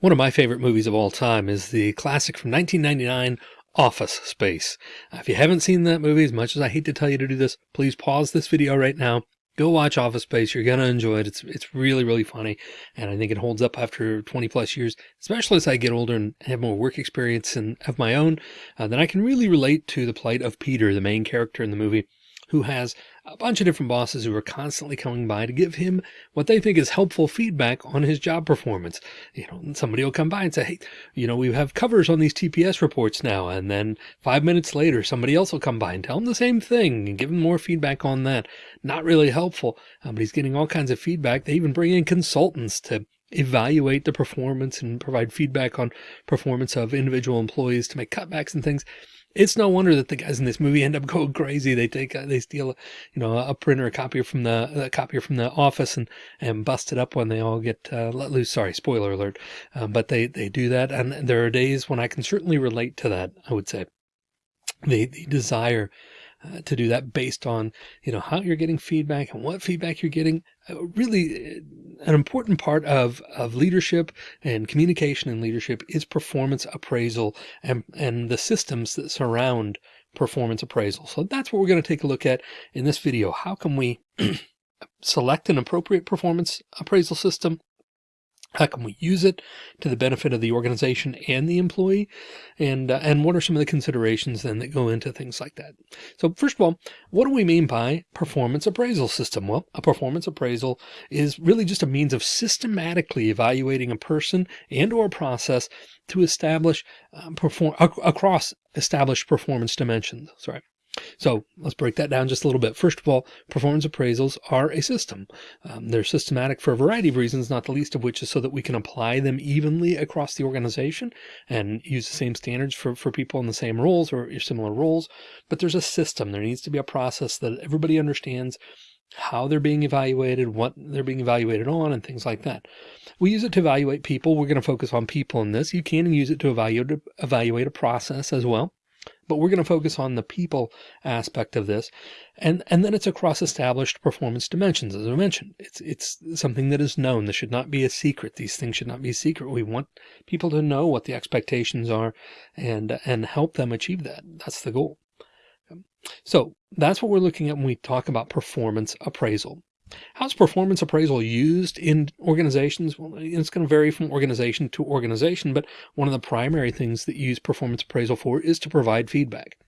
One of my favorite movies of all time is the classic from 1999, Office Space. If you haven't seen that movie, as much as I hate to tell you to do this, please pause this video right now. Go watch Office Space. You're going to enjoy it. It's, it's really, really funny. And I think it holds up after 20 plus years, especially as I get older and have more work experience and of my own, uh, then I can really relate to the plight of Peter, the main character in the movie who has a bunch of different bosses who are constantly coming by to give him what they think is helpful feedback on his job performance. You know, somebody will come by and say, Hey, you know, we have covers on these TPS reports now. And then five minutes later, somebody else will come by and tell him the same thing and give him more feedback on that. Not really helpful, um, but he's getting all kinds of feedback. They even bring in consultants to evaluate the performance and provide feedback on performance of individual employees to make cutbacks and things. It's no wonder that the guys in this movie end up going crazy. They take, they steal, you know, a printer, a copier from the, a copier from the office and, and bust it up when they all get uh, let loose. Sorry, spoiler alert. Um, but they, they do that. And there are days when I can certainly relate to that. I would say the, the desire uh, to do that based on, you know, how you're getting feedback and what feedback you're getting. Uh, really uh, an important part of, of leadership and communication and leadership is performance appraisal and, and the systems that surround performance appraisal. So that's what we're going to take a look at in this video. How can we select an appropriate performance appraisal system? How can we use it to the benefit of the organization and the employee? And, uh, and what are some of the considerations then that go into things like that? So first of all, what do we mean by performance appraisal system? Well, a performance appraisal is really just a means of systematically evaluating a person and or process to establish um, perform across established performance dimensions. Sorry. So let's break that down just a little bit. First of all, performance appraisals are a system. Um, they're systematic for a variety of reasons, not the least of which is so that we can apply them evenly across the organization and use the same standards for, for people in the same roles or similar roles. But there's a system. There needs to be a process that everybody understands how they're being evaluated, what they're being evaluated on, and things like that. We use it to evaluate people. We're going to focus on people in this. You can use it to evaluate, evaluate a process as well but we're going to focus on the people aspect of this. And, and then it's across established performance dimensions. As I mentioned, it's, it's something that is known. This should not be a secret. These things should not be secret. We want people to know what the expectations are and, and help them achieve that. That's the goal. So that's what we're looking at when we talk about performance appraisal. How's performance appraisal used in organizations? Well, it's going to vary from organization to organization, but one of the primary things that you use performance appraisal for is to provide feedback.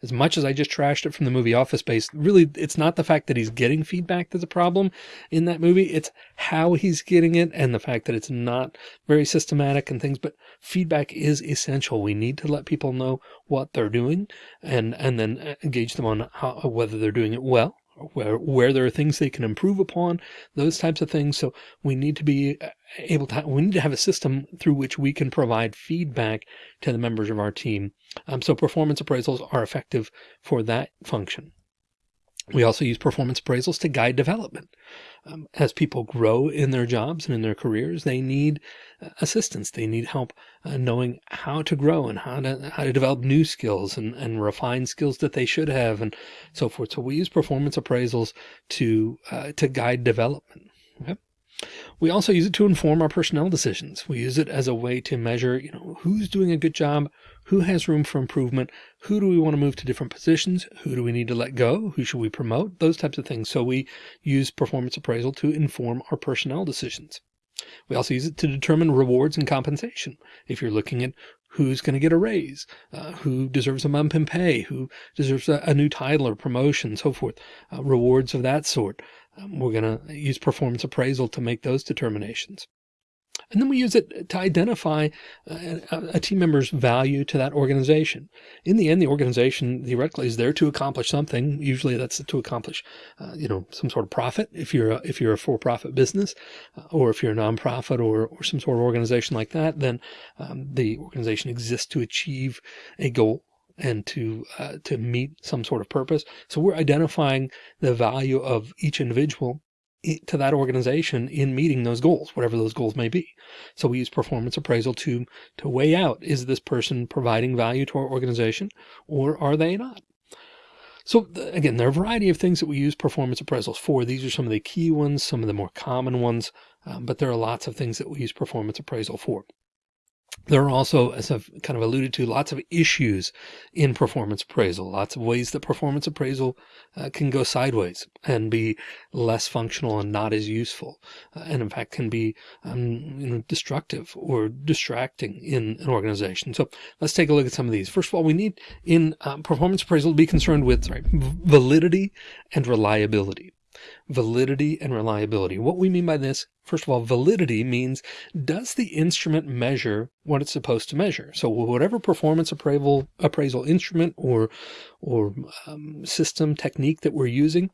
As much as I just trashed it from the movie Office Space, really, it's not the fact that he's getting feedback that's a problem in that movie. It's how he's getting it and the fact that it's not very systematic and things, but feedback is essential. We need to let people know what they're doing and, and then uh, engage them on how, whether they're doing it well where, where there are things they can improve upon, those types of things. So we need to be uh, able to, we need to have a system through which we can provide feedback to the members of our team. Um, so performance appraisals are effective for that function. We also use performance appraisals to guide development. Um, as people grow in their jobs and in their careers, they need uh, assistance. They need help uh, knowing how to grow and how to how to develop new skills and, and refine skills that they should have and so forth. So we use performance appraisals to uh, to guide development. Okay. We also use it to inform our personnel decisions. We use it as a way to measure, you know, who's doing a good job, who has room for improvement, who do we want to move to different positions, who do we need to let go, who should we promote, those types of things. So we use performance appraisal to inform our personnel decisions. We also use it to determine rewards and compensation. If you're looking at who's going to get a raise, uh, who deserves a bump in pay, who deserves a, a new title or promotion, so forth, uh, rewards of that sort. Um, we're going to use performance appraisal to make those determinations. And then we use it to identify uh, a, a, team member's value to that organization. In the end, the organization theoretically is there to accomplish something. Usually that's to accomplish, uh, you know, some sort of profit. If you're a, if you're a for-profit business uh, or if you're a nonprofit or, or some sort of organization like that, then um, the organization exists to achieve a goal and to uh, to meet some sort of purpose. So we're identifying the value of each individual to that organization in meeting those goals, whatever those goals may be. So we use performance appraisal to, to weigh out, is this person providing value to our organization or are they not? So again, there are a variety of things that we use performance appraisals for. These are some of the key ones, some of the more common ones, um, but there are lots of things that we use performance appraisal for. There are also, as I've kind of alluded to, lots of issues in performance appraisal, lots of ways that performance appraisal uh, can go sideways and be less functional and not as useful. Uh, and in fact, can be um, you know, destructive or distracting in an organization. So let's take a look at some of these. First of all, we need in um, performance appraisal to be concerned with sorry, validity and reliability validity and reliability. What we mean by this, first of all, validity means does the instrument measure what it's supposed to measure? So whatever performance appraisal appraisal instrument or or um, system technique that we're using,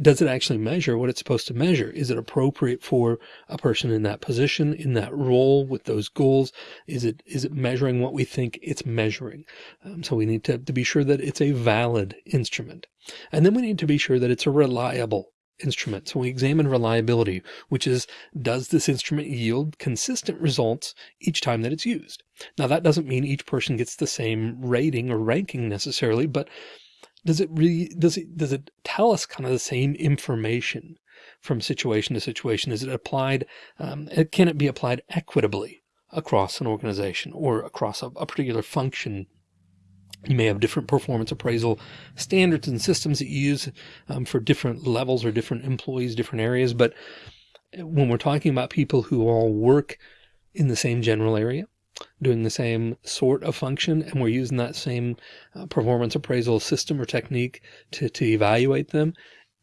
does it actually measure what it's supposed to measure? Is it appropriate for a person in that position, in that role with those goals? Is it, is it measuring what we think it's measuring? Um, so we need to, to be sure that it's a valid instrument. And then we need to be sure that it's a reliable instrument. So we examine reliability, which is, does this instrument yield consistent results each time that it's used? Now that doesn't mean each person gets the same rating or ranking necessarily, but does it really, does it, does it tell us kind of the same information from situation to situation? Is it applied, um, can it be applied equitably across an organization or across a, a particular function you may have different performance appraisal standards and systems that you use um, for different levels or different employees, different areas. But when we're talking about people who all work in the same general area, doing the same sort of function, and we're using that same uh, performance appraisal system or technique to, to evaluate them,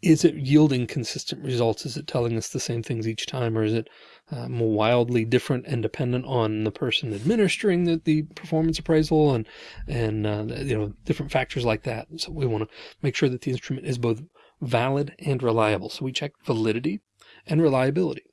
is it yielding consistent results? Is it telling us the same things each time, or is it um, wildly different and dependent on the person administering the, the performance appraisal and and uh, you know different factors like that. So we want to make sure that the instrument is both valid and reliable. So we check validity and reliability.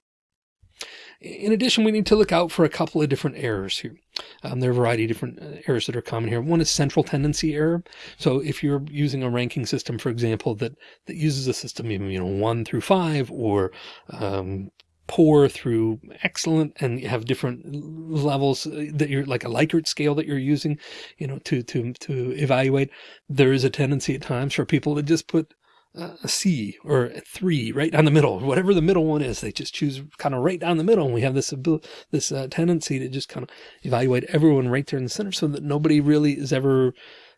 In addition, we need to look out for a couple of different errors here. Um, there are a variety of different uh, errors that are common here. One is central tendency error. So if you're using a ranking system, for example, that, that uses a system, you know, one through five or um, poor through excellent and you have different levels uh, that you're like a Likert scale that you're using, you know, to, to, to evaluate. There is a tendency at times for people to just put a C or a three right down the middle, whatever the middle one is. They just choose kind of right down the middle. And we have this ability, this uh, tendency to just kind of evaluate everyone right there in the center so that nobody really is ever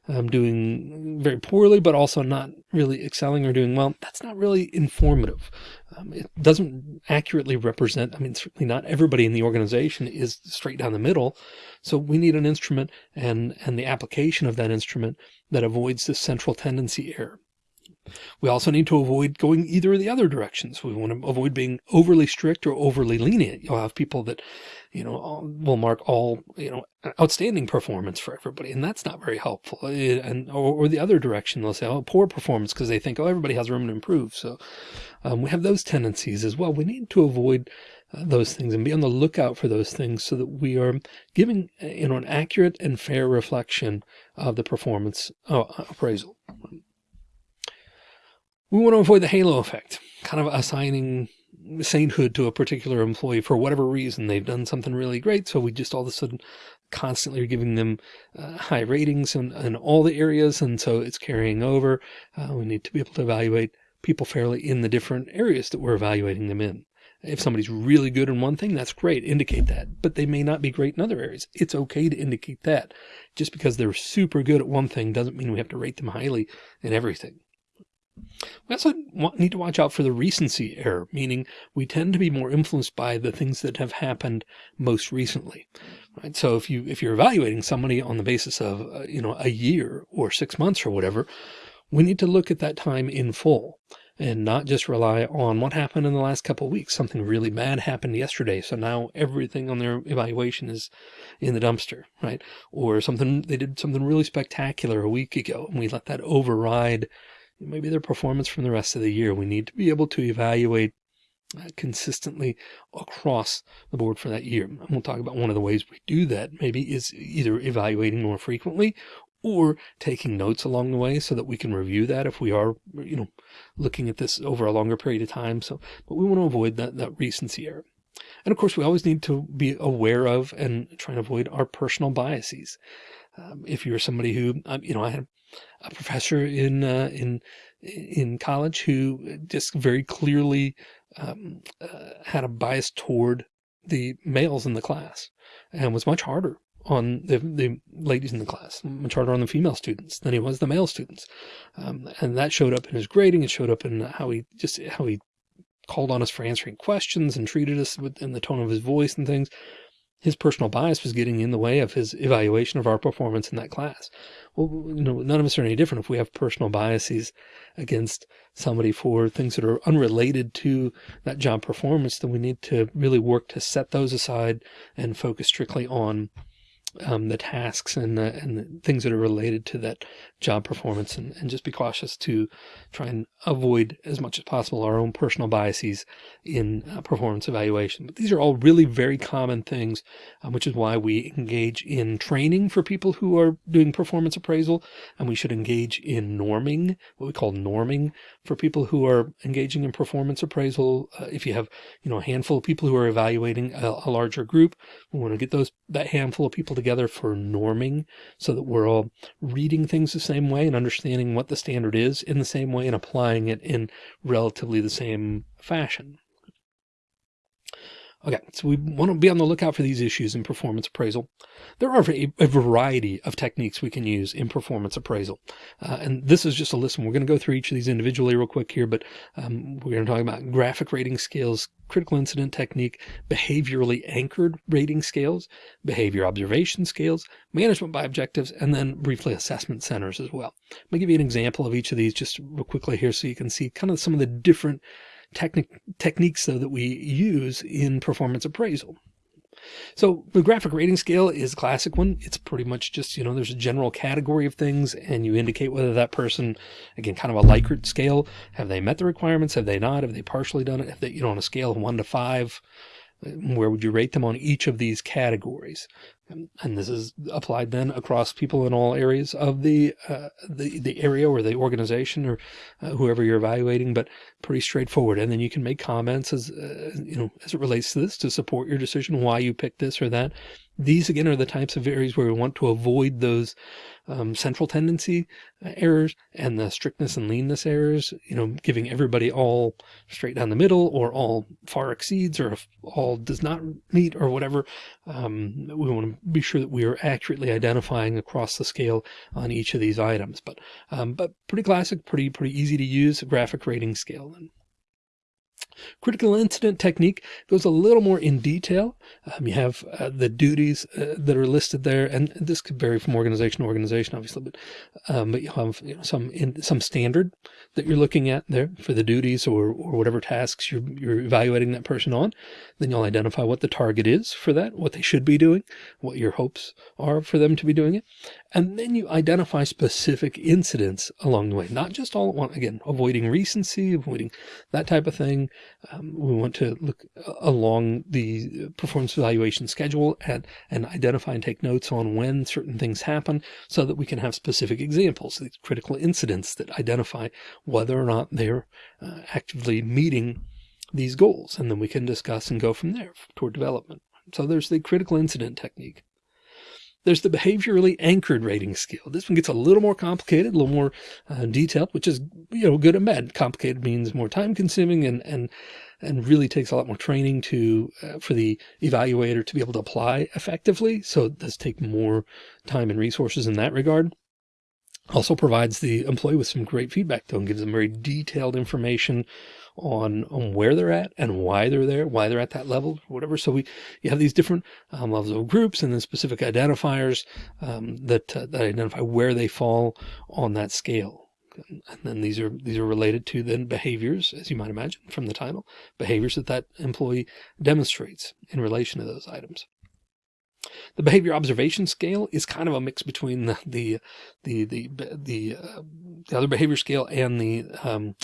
um, doing very poorly, but also not really excelling or doing well. That's not really informative. Um, it doesn't accurately represent, I mean, certainly not everybody in the organization is straight down the middle. So we need an instrument and, and the application of that instrument that avoids this central tendency error. We also need to avoid going either of the other directions. We want to avoid being overly strict or overly lenient. You'll have people that, you know, will mark all, you know, outstanding performance for everybody. And that's not very helpful. Eh, and, or, or the other direction, they'll say, oh, poor performance because they think, oh, everybody has room to improve. So um, we have those tendencies as well. We need to avoid uh, those things and be on the lookout for those things so that we are giving, eh, you know, an accurate and fair reflection of the performance uh, appraisal. We want to avoid the halo effect, kind of assigning sainthood to a particular employee for whatever reason. They've done something really great. So we just all of a sudden constantly are giving them uh, high ratings in, in all the areas. And so it's carrying over. Uh, we need to be able to evaluate people fairly in the different areas that we're evaluating them in. If somebody's really good in one thing, that's great. Indicate that, but they may not be great in other areas. It's okay to indicate that just because they're super good at one thing doesn't mean we have to rate them highly in everything. We also need to watch out for the recency error, meaning we tend to be more influenced by the things that have happened most recently. Right. So if you, if you're evaluating somebody on the basis of, uh, you know, a year or six months or whatever, we need to look at that time in full and not just rely on what happened in the last couple weeks. Something really bad happened yesterday. So now everything on their evaluation is in the dumpster, right? Or something, they did something really spectacular a week ago and we let that override maybe their performance from the rest of the year. We need to be able to evaluate uh, consistently across the board for that year. And we'll talk about one of the ways we do that maybe is either evaluating more frequently or taking notes along the way so that we can review that if we are, you know, looking at this over a longer period of time. So, but we want to avoid that, that recency error. And of course, we always need to be aware of and try and avoid our personal biases. Um, if you're somebody who, um, you know, I had a professor in uh, in in college who just very clearly um, uh, had a bias toward the males in the class and was much harder on the, the ladies in the class, much harder on the female students than he was the male students. Um, and that showed up in his grading. It showed up in how he just, how he called on us for answering questions and treated us with, in the tone of his voice and things his personal bias was getting in the way of his evaluation of our performance in that class. Well, you know, none of us are any different if we have personal biases against somebody for things that are unrelated to that job performance, then we need to really work to set those aside and focus strictly on um, the tasks and the, and the things that are related to that job performance and, and just be cautious to try and avoid as much as possible our own personal biases in uh, performance evaluation. But these are all really very common things, um, which is why we engage in training for people who are doing performance appraisal. And we should engage in norming, what we call norming for people who are engaging in performance appraisal. Uh, if you have, you know, a handful of people who are evaluating a, a larger group, we want to get those, that handful of people together for norming so that we're all reading things the same way and understanding what the standard is in the same way and applying it in relatively the same fashion. Okay, so we want to be on the lookout for these issues in performance appraisal. There are a, a variety of techniques we can use in performance appraisal. Uh, and this is just a list. And we're going to go through each of these individually real quick here, but um, we're going to talk about graphic rating scales, critical incident technique, behaviorally anchored rating scales, behavior observation scales, management by objectives, and then briefly assessment centers as well. Me give you an example of each of these just real quickly here so you can see kind of some of the different technique, techniques though that we use in performance appraisal. So the graphic rating scale is a classic one. It's pretty much just, you know, there's a general category of things and you indicate whether that person, again, kind of a Likert scale, have they met the requirements? Have they not? Have they partially done it? Have they, you know, on a scale of one to five, where would you rate them on each of these categories? And this is applied then across people in all areas of the uh, the the area or the organization or uh, whoever you're evaluating, but pretty straightforward. And then you can make comments as uh, you know as it relates to this to support your decision why you picked this or that. These again are the types of areas where we want to avoid those um, central tendency uh, errors and the strictness and leanness errors, you know, giving everybody all straight down the middle or all far exceeds or all does not meet or whatever. Um, we want to be sure that we are accurately identifying across the scale on each of these items, but, um, but pretty classic, pretty, pretty easy to use graphic rating scale. Critical incident technique goes a little more in detail. Um, you have uh, the duties uh, that are listed there, and this could vary from organization to organization, obviously, but um, but you have you know, some in, some standard that you're looking at there for the duties or or whatever tasks you're you're evaluating that person on. Then you'll identify what the target is for that, what they should be doing, what your hopes are for them to be doing it, and then you identify specific incidents along the way, not just all at once. Again, avoiding recency, avoiding that type of thing. Um, we want to look uh, along the performance evaluation schedule and, and identify and take notes on when certain things happen so that we can have specific examples, these critical incidents that identify whether or not they're uh, actively meeting these goals. And then we can discuss and go from there toward development. So there's the critical incident technique. There's the behaviorally anchored rating scale. This one gets a little more complicated, a little more uh, detailed, which is, you know, good and bad. Complicated means more time consuming and, and, and really takes a lot more training to, uh, for the evaluator to be able to apply effectively. So it does take more time and resources in that regard. Also provides the employee with some great feedback though and gives them very detailed information on, on where they're at and why they're there, why they're at that level, whatever. So we, you have these different um, levels of groups and then specific identifiers um, that, uh, that identify where they fall on that scale. And then these are, these are related to then behaviors, as you might imagine from the title, behaviors that that employee demonstrates in relation to those items. The behavior observation scale is kind of a mix between the the the the the, uh, the other behavior scale and the um,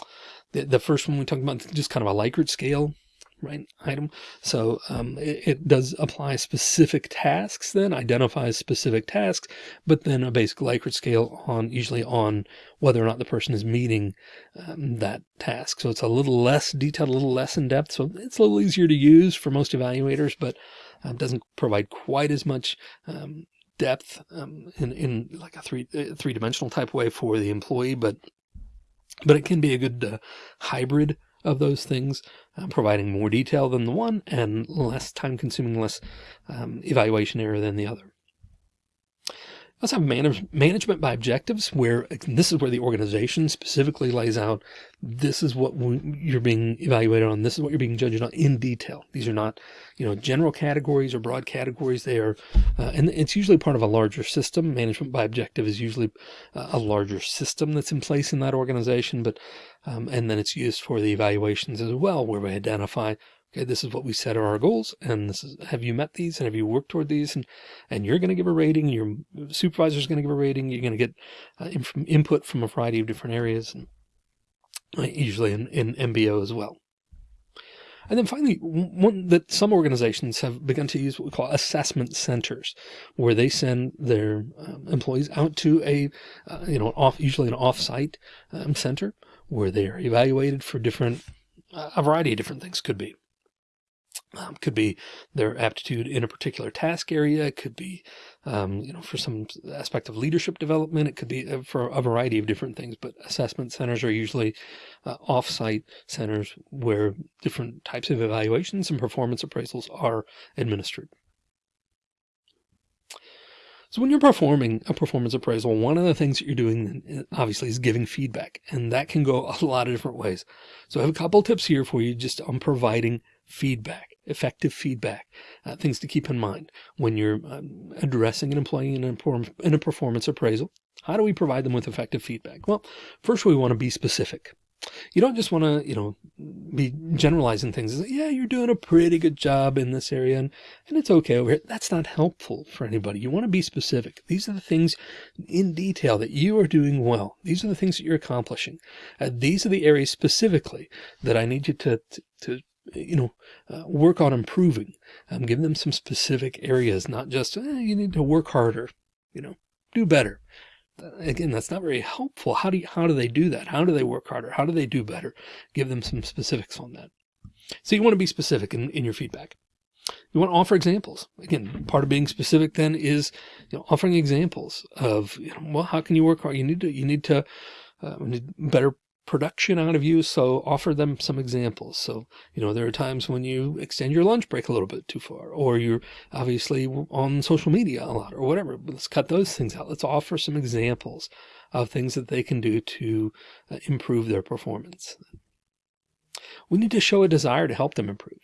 the, the first one we talked about just kind of a Likert scale right item. So um, it, it, does apply specific tasks then identifies specific tasks, but then a basic Likert scale on usually on whether or not the person is meeting um, that task. So it's a little less detailed, a little less in depth. So it's a little easier to use for most evaluators, but um, doesn't provide quite as much um, depth um, in, in like a three, uh, three dimensional type way for the employee, but but it can be a good uh, hybrid of those things, uh, providing more detail than the one and less time consuming, less um, evaluation error than the other. Let's have manage, management by objectives where this is where the organization specifically lays out. This is what you're being evaluated on. This is what you're being judged on in detail. These are not, you know, general categories or broad categories. They are, uh, and it's usually part of a larger system. Management by objective is usually uh, a larger system that's in place in that organization, but, um, and then it's used for the evaluations as well, where we identify Okay, this is what we set are our goals, and this is have you met these, and have you worked toward these, and and you're going to give a rating. Your supervisor is going to give a rating. You're going to get uh, input from a variety of different areas, and uh, usually in, in MBO as well. And then finally, one that some organizations have begun to use what we call assessment centers, where they send their um, employees out to a, uh, you know, off usually an off-site um, center where they are evaluated for different, uh, a variety of different things could be um, could be their aptitude in a particular task area. It could be, um, you know, for some aspect of leadership development. It could be uh, for a variety of different things, but assessment centers are usually uh, off-site centers where different types of evaluations and performance appraisals are administered. So when you're performing a performance appraisal, one of the things that you're doing uh, obviously is giving feedback and that can go a lot of different ways. So I have a couple tips here for you just on providing feedback effective feedback, uh, things to keep in mind when you're um, addressing an employee in a, in a performance appraisal. How do we provide them with effective feedback? Well, first we want to be specific. You don't just want to, you know, be generalizing things. Like, yeah, you're doing a pretty good job in this area and, and it's okay over here. That's not helpful for anybody. You want to be specific. These are the things in detail that you are doing well. These are the things that you're accomplishing. Uh, these are the areas specifically that I need you to, to, to you know, uh, work on improving. Um, give them some specific areas, not just, eh, you need to work harder, you know, do better. Uh, again, that's not very helpful. How do you, how do they do that? How do they work harder? How do they do better? Give them some specifics on that. So you want to be specific in, in your feedback. You want to offer examples. Again, part of being specific then is you know, offering examples of, you know, well, how can you work hard? You need to, you need to, uh, need better production out of you. So offer them some examples. So, you know, there are times when you extend your lunch break a little bit too far, or you're obviously on social media a lot or whatever. Let's cut those things out. Let's offer some examples of things that they can do to uh, improve their performance. We need to show a desire to help them improve.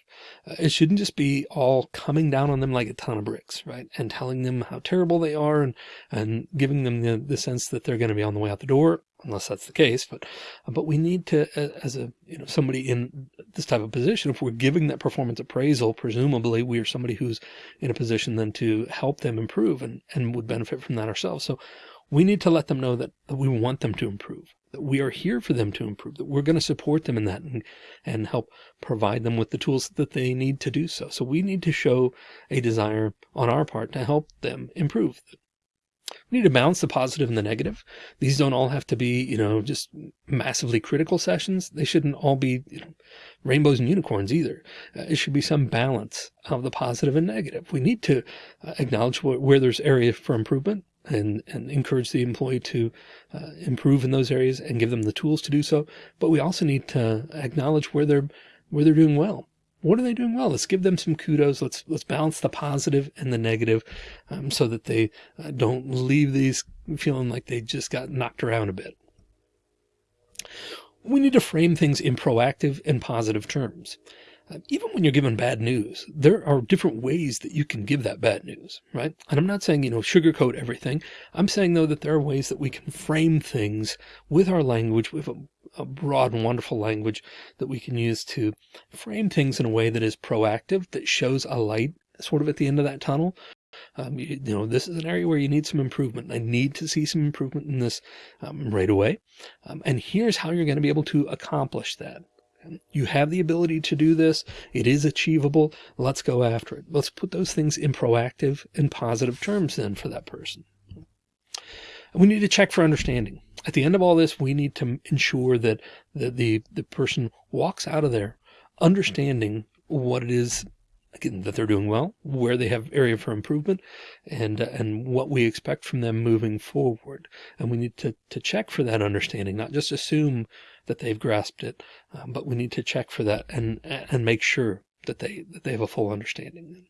Uh, it shouldn't just be all coming down on them like a ton of bricks, right? And telling them how terrible they are and, and giving them the, the sense that they're going to be on the way out the door, unless that's the case. But, but we need to, as a, you know, somebody in this type of position, if we're giving that performance appraisal, presumably we are somebody who's in a position then to help them improve and, and would benefit from that ourselves. So we need to let them know that we want them to improve, that we are here for them to improve, that we're going to support them in that and, and help provide them with the tools that they need to do so. So we need to show a desire on our part to help them improve. We need to balance the positive and the negative. These don't all have to be, you know, just massively critical sessions. They shouldn't all be you know, rainbows and unicorns either. Uh, it should be some balance of the positive and negative. We need to uh, acknowledge where, where there's area for improvement and, and encourage the employee to uh, improve in those areas and give them the tools to do so. But we also need to acknowledge where they're, where they're doing well. What are they doing well? Let's give them some kudos. Let's, let's balance the positive and the negative, um, so that they uh, don't leave these feeling like they just got knocked around a bit. We need to frame things in proactive and positive terms. Uh, even when you're given bad news, there are different ways that you can give that bad news, right? And I'm not saying, you know, sugarcoat everything. I'm saying though that there are ways that we can frame things with our language, with a, a broad and wonderful language that we can use to frame things in a way that is proactive, that shows a light sort of at the end of that tunnel. Um, you, you, know, this is an area where you need some improvement. I need to see some improvement in this um, right away. Um, and here's how you're going to be able to accomplish that. You have the ability to do this. It is achievable. Let's go after it. Let's put those things in proactive and positive terms then for that person. We need to check for understanding. At the end of all this, we need to ensure that the, the, the person walks out of there understanding what it is again, that they're doing well, where they have area for improvement, and uh, and what we expect from them moving forward. And we need to to check for that understanding, not just assume that they've grasped it, um, but we need to check for that and and make sure that they that they have a full understanding.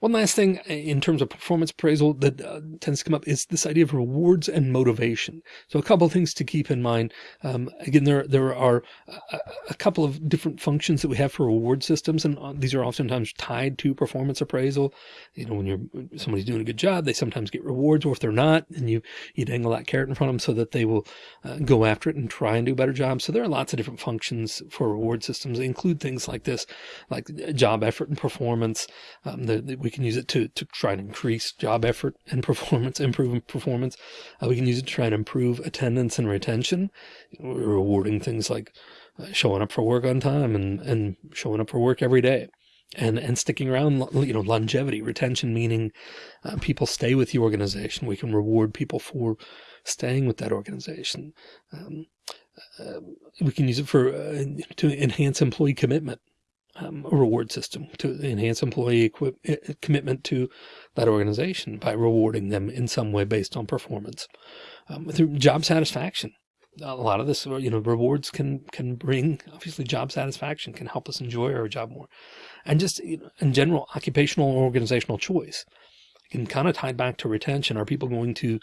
One last thing uh, in terms of performance appraisal that uh, tends to come up is this idea of rewards and motivation. So a couple of things to keep in mind. Um, again, there, there are a, a, couple of different functions that we have for reward systems, and uh, these are oftentimes tied to performance appraisal. You know, when you're somebody's doing a good job, they sometimes get rewards, or if they're not, and you, you dangle that carrot in front of them so that they will uh, go after it and try and do a better job. So there are lots of different functions for reward systems. They include things like this, like job effort and performance. Um, the, the, we can use it to, to try and increase job effort and performance, improve performance. Uh, we can use it to try and improve attendance and retention. We're rewarding things like uh, showing up for work on time and, and showing up for work every day and and sticking around you know longevity retention meaning uh, people stay with the organization we can reward people for staying with that organization um, uh, we can use it for uh, to enhance employee commitment um, a reward system to enhance employee eh, commitment to that organization by rewarding them in some way based on performance um, through job satisfaction. A lot of this, you know, rewards can can bring obviously job satisfaction can help us enjoy our job more, and just you know, in general occupational or organizational choice can kind of tie back to retention. Are people going to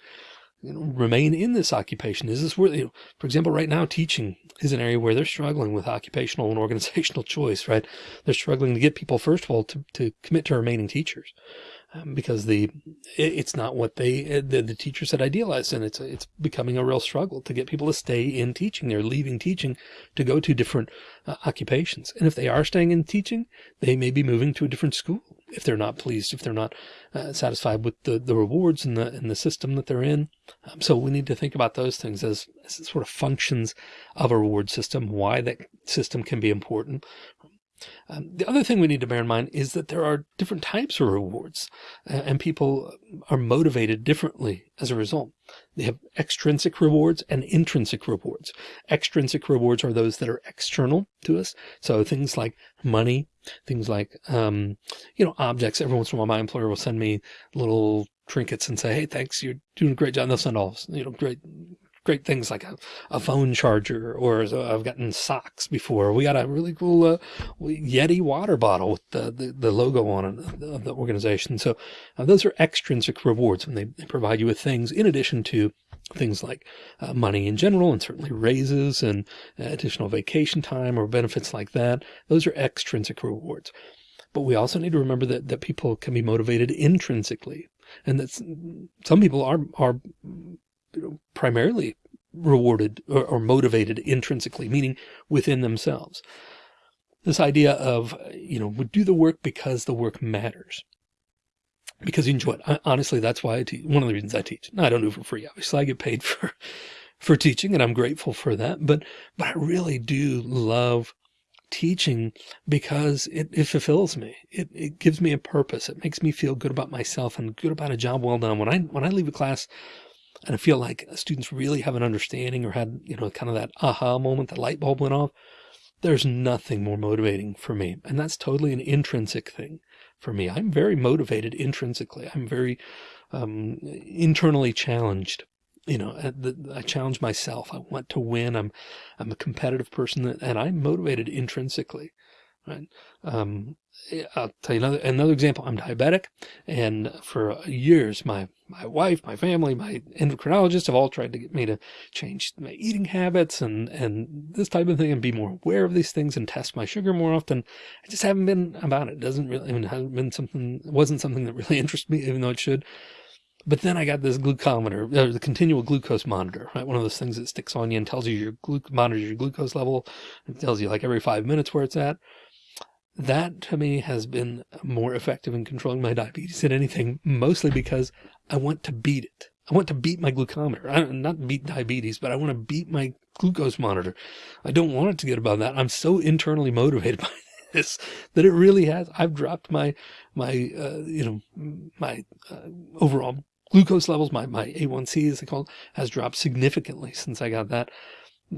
you know, remain in this occupation? Is this where, you know, for example, right now teaching is an area where they're struggling with occupational and organizational choice, right? They're struggling to get people, first of all, to, to commit to remaining teachers um, because the it's not what they the, the teachers had idealized and it's it's becoming a real struggle to get people to stay in teaching they're leaving teaching to go to different uh, occupations and if they are staying in teaching they may be moving to a different school if they're not pleased if they're not uh, satisfied with the the rewards and the and the system that they're in. Um, so we need to think about those things as, as sort of functions of a reward system why that system can be important um, the other thing we need to bear in mind is that there are different types of rewards uh, and people are motivated differently as a result. They have extrinsic rewards and intrinsic rewards. Extrinsic rewards are those that are external to us. So things like money, things like, um, you know, objects. Every once in a while, my employer will send me little trinkets and say, Hey, thanks. You're doing a great job. And they'll send all, you know, great great things like a, a phone charger or I've gotten socks before. We got a really cool uh, Yeti water bottle with the, the, the logo on it of the organization. So uh, those are extrinsic rewards when they, they, provide you with things in addition to things like uh, money in general and certainly raises and additional vacation time or benefits like that. Those are extrinsic rewards. But we also need to remember that, that people can be motivated intrinsically and that some people are, are you know, primarily rewarded or, or motivated intrinsically, meaning within themselves. This idea of, you know, do the work because the work matters because you enjoy it. I, honestly, that's why I teach. One of the reasons I teach. I don't do it for free. Obviously, I get paid for for teaching, and I'm grateful for that. But but I really do love teaching because it, it fulfills me. It, it gives me a purpose. It makes me feel good about myself and good about a job well done. When I when I leave a class and I feel like students really have an understanding or had, you know, kind of that aha moment, the light bulb went off. There's nothing more motivating for me. And that's totally an intrinsic thing for me. I'm very motivated intrinsically. I'm very um, internally challenged. You know, I challenge myself. I want to win. I'm, I'm a competitive person and I'm motivated intrinsically right? Um, I'll tell you another, another example. I'm diabetic and for years, my, my wife, my family, my endocrinologist have all tried to get me to change my eating habits and, and this type of thing and be more aware of these things and test my sugar more often. I just haven't been about it. it doesn't really, I mean, hasn't been something, wasn't something that really interests me, even though it should. But then I got this glucometer, uh, the continual glucose monitor, right? One of those things that sticks on you and tells you your glu monitors your glucose level. It tells you like every five minutes where it's at that to me has been more effective in controlling my diabetes than anything, mostly because I want to beat it. I want to beat my glucometer. I not beat diabetes, but I want to beat my glucose monitor. I don't want it to get above that. I'm so internally motivated by this that it really has. I've dropped my, my, uh, you know, my uh, overall glucose levels, my, my A1C as they call it, has dropped significantly since I got that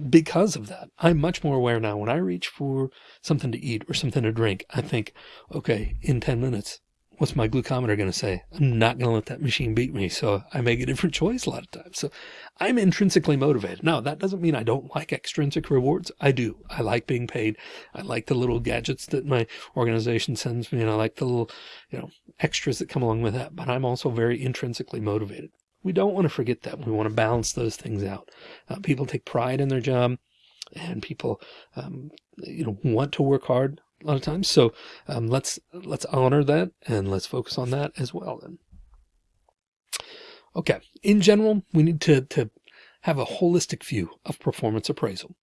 because of that, I'm much more aware now when I reach for something to eat or something to drink, I think, okay, in 10 minutes, what's my glucometer going to say? I'm not going to let that machine beat me. So I make a different choice a lot of times. So I'm intrinsically motivated. Now that doesn't mean I don't like extrinsic rewards. I do. I like being paid. I like the little gadgets that my organization sends me and I like the little, you know, extras that come along with that. But I'm also very intrinsically motivated. We don't want to forget that. We want to balance those things out. Uh, people take pride in their job and people, um, you know, want to work hard a lot of times. So um, let's let's honor that and let's focus on that as well. Then, okay. In general, we need to to have a holistic view of performance appraisal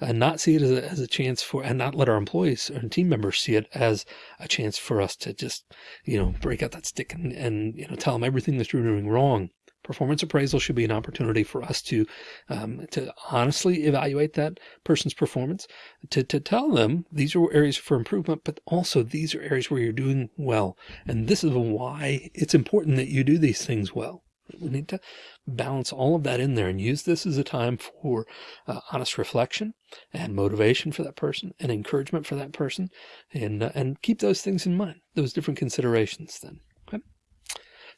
and not see it as a, as a chance for and not let our employees and team members see it as a chance for us to just you know break out that stick and, and you know tell them everything that you're doing wrong Performance appraisal should be an opportunity for us to um, to honestly evaluate that person's performance, to, to tell them these are areas for improvement, but also these are areas where you're doing well. And this is why it's important that you do these things well. We need to balance all of that in there and use this as a time for uh, honest reflection and motivation for that person and encouragement for that person and, uh, and keep those things in mind, those different considerations then.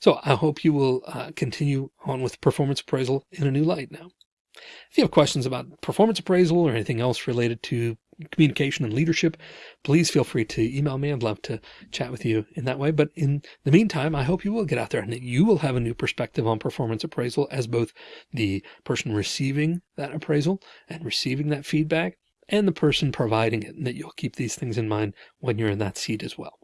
So I hope you will uh, continue on with performance appraisal in a new light now. If you have questions about performance appraisal or anything else related to communication and leadership, please feel free to email me. I'd love to chat with you in that way. But in the meantime, I hope you will get out there and that you will have a new perspective on performance appraisal as both the person receiving that appraisal and receiving that feedback and the person providing it, and that you'll keep these things in mind when you're in that seat as well.